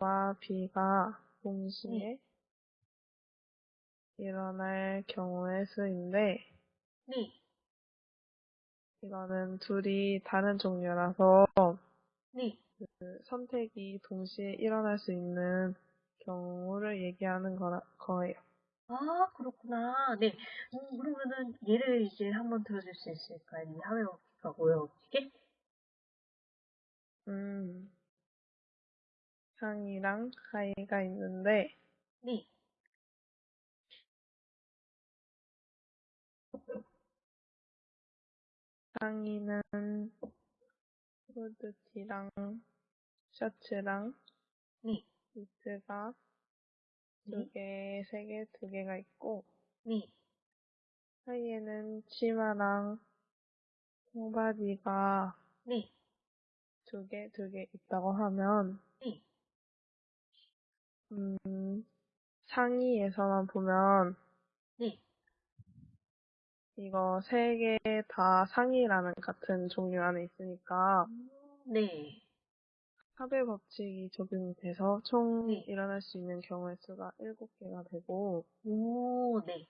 A와 B가 동시에 일어날 경우의 수인데, 네, 이거는 둘이 다른 종류라서 네. 그 선택이 동시에 일어날 수 있는 경우를 얘기하는 거라, 거예요. 아, 그렇구나. 네. 음, 그러면은 예를 이제 한번 들어줄 수 있을까요? 이 하회어기가 뭐예요, 음, 상이랑 하이가 있는데, 네, 상의는 후드티랑 셔츠랑 네, 니트가 두 네, 개, 세 개, 두 개가 있고, 네, 하의에는 치마랑 청바지가 네, 두 개, 두 개 있다고 하면, 네, 음, 상의에서만 보면, 네. 이거 세 개 다 상의라는 같은 종류 안에 있으니까, 음, 네. 합의 법칙이 적용이 돼서 총 네. 일어날 수 있는 경우의 수가 일곱 개가 되고, 오, 네.